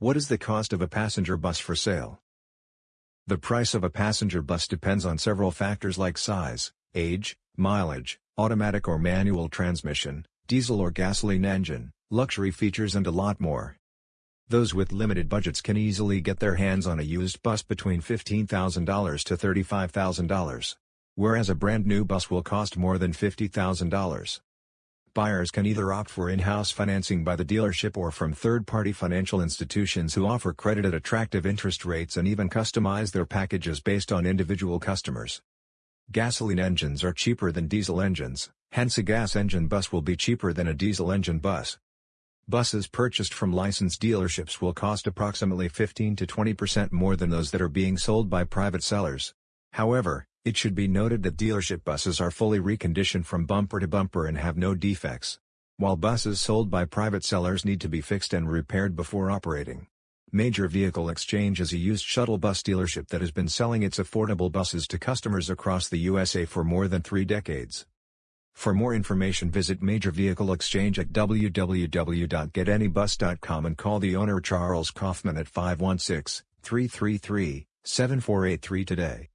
What is the cost of a passenger bus for sale? The price of a passenger bus depends on several factors like size, age, mileage, automatic or manual transmission, diesel or gasoline engine, luxury features and a lot more. Those with limited budgets can easily get their hands on a used bus between $15,000 to $35,000. Whereas a brand new bus will cost more than $50,000. Buyers can either opt for in-house financing by the dealership or from third-party financial institutions who offer credit at attractive interest rates and even customize their packages based on individual customers. Gasoline engines are cheaper than diesel engines, hence a gas engine bus will be cheaper than a diesel engine bus. Buses purchased from licensed dealerships will cost approximately 15 to 20% more than those that are being sold by private sellers. However, it should be noted that dealership buses are fully reconditioned from bumper to bumper and have no defects. While buses sold by private sellers need to be fixed and repaired before operating. Major Vehicle Exchange is a used shuttle bus dealership that has been selling its affordable buses to customers across the USA for more than three decades. For more information visit Major Vehicle Exchange at www.getanybus.com and call the owner Charles Kaufman at 516-333-7483 today.